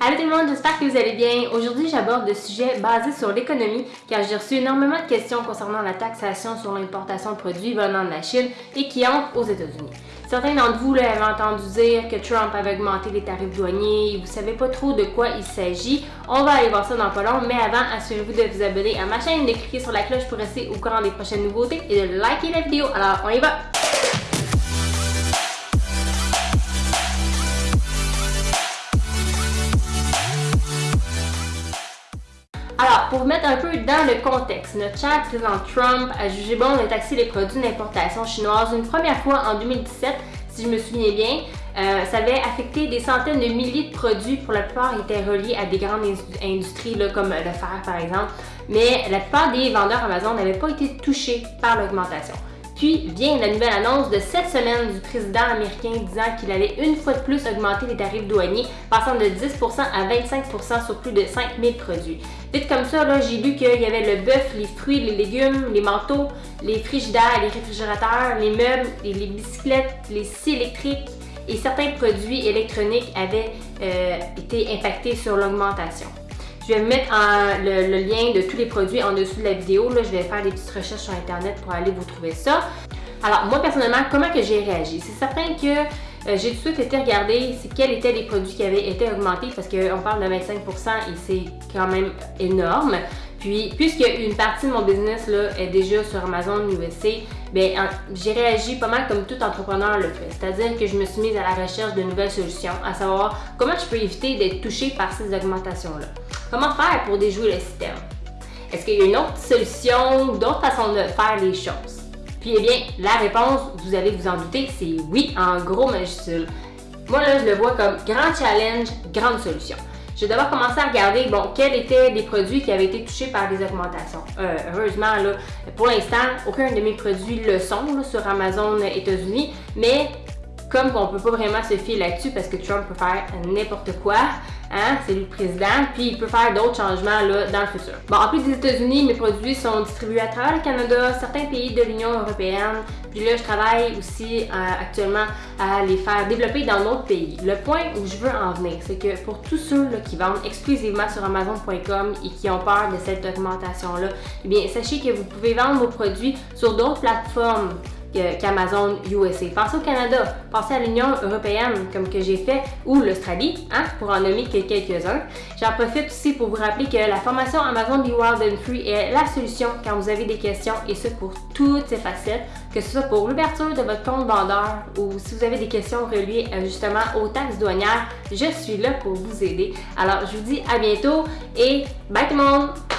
Allô tout le monde, j'espère que vous allez bien. Aujourd'hui, j'aborde le sujet basé sur l'économie car j'ai reçu énormément de questions concernant la taxation sur l'importation de produits venant de la Chine et qui entrent aux États-Unis. Certains d'entre vous avaient entendu dire que Trump avait augmenté les tarifs douaniers et vous savez pas trop de quoi il s'agit. On va aller voir ça dans pas long, mais avant, assurez-vous de vous abonner à ma chaîne, de cliquer sur la cloche pour rester au courant des prochaines nouveautés et de liker la vidéo. Alors, on y va! Alors, pour vous mettre un peu dans le contexte, notre cher président Trump a jugé bon de taxer les produits d'importation chinoise une première fois en 2017, si je me souviens bien. Euh, ça avait affecté des centaines de milliers de produits, pour la plupart étaient reliés à des grandes industries comme le fer par exemple, mais la plupart des vendeurs Amazon n'avaient pas été touchés par l'augmentation. Puis vient la nouvelle annonce de cette semaine du président américain disant qu'il allait une fois de plus augmenter les tarifs douaniers, passant de 10% à 25% sur plus de 5000 produits. Vite comme ça, j'ai lu qu'il y avait le bœuf, les fruits, les légumes, les manteaux, les frigidaires, les réfrigérateurs, les meubles, les bicyclettes, les scies électriques et certains produits électroniques avaient euh, été impactés sur l'augmentation. Je vais mettre le, lien de tous les produits en dessous de la vidéo. Là, je vais faire des petites recherches sur Internet pour aller vous trouver ça. Alors, moi, personnellement, comment que j'ai réagi? C'est certain que euh, j'ai tout de suite été regarder quels étaient les produits qui avaient été augmentés parce qu'on parle de 25% et c'est quand même énorme. Puis, puisque une partie de mon business là, est déjà sur Amazon USA, ben, j'ai réagi pas mal comme tout entrepreneur le fait. C'est-à-dire que je me suis mise à la recherche de nouvelles solutions, à savoir comment je peux éviter d'être touchée par ces augmentations-là. Comment faire pour déjouer le système? Est-ce qu'il y a une autre solution d'autres façons de faire les choses? Puis eh bien, la réponse, vous allez vous en douter, c'est oui en gros majuscule. Moi là, je le vois comme grand challenge, grande solution. Je vais d'abord commencer à regarder, bon, quels étaient les produits qui avaient été touchés par des augmentations. Euh, heureusement, là, pour l'instant, aucun de mes produits le sont sur Amazon États-Unis, mais comme on peut pas vraiment se fier là-dessus parce que Trump peut faire n'importe quoi, Hein, c'est lui le président, puis il peut faire d'autres changements là, dans le futur. Bon, en plus des États-Unis, mes produits sont distribués à travers le Canada, certains pays de l'Union européenne, puis là, je travaille aussi euh, actuellement à les faire développer dans d'autres pays. Le point où je veux en venir, c'est que pour tous ceux qui vendent exclusivement sur Amazon.com et qui ont peur de cette documentation-là, eh bien, sachez que vous pouvez vendre vos produits sur d'autres plateformes qu'Amazon USA. Pensez au Canada, pensez à l'Union européenne comme que j'ai fait ou l'Australie, hein, pour en nommer que quelques-uns. J'en profite aussi pour vous rappeler que la formation Amazon Be Wild and Free est la solution quand vous avez des questions et ce pour toutes ces facettes, que ce soit pour l'ouverture de votre compte vendeur ou si vous avez des questions reliées justement aux taxes douanières, je suis là pour vous aider. Alors je vous dis à bientôt et bye tout le monde!